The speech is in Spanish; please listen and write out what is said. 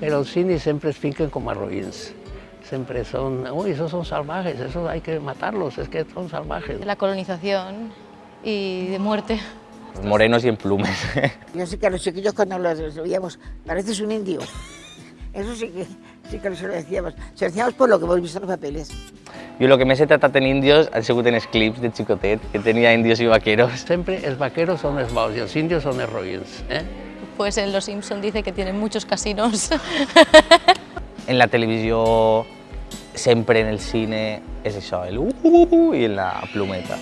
Però els indis sempre es finquen com a roïns. Sempre són, uy, esos son salvajes, esos hay que matarlos, es que son salvajes. de la colonización y de muerte. Morenos y en plumes. Yo sé que a los chiquillos cuando los veíamos, pareces un indio. Eso sí que, sí que se lo decíamos. Se lo decíamos por lo que hemos visto en los papeles. Jo el que més he tratat en índios han sigut en els clips de xicotet, que tenia índios i vaqueros. Sempre els vaqueros són els bons i els indios són els roïns. Eh? Pues en Los Simpson dice que tienen muchos casinos. En la televisió, sempre en el cine, és això, el uh, uh, uh, i en la plumeta.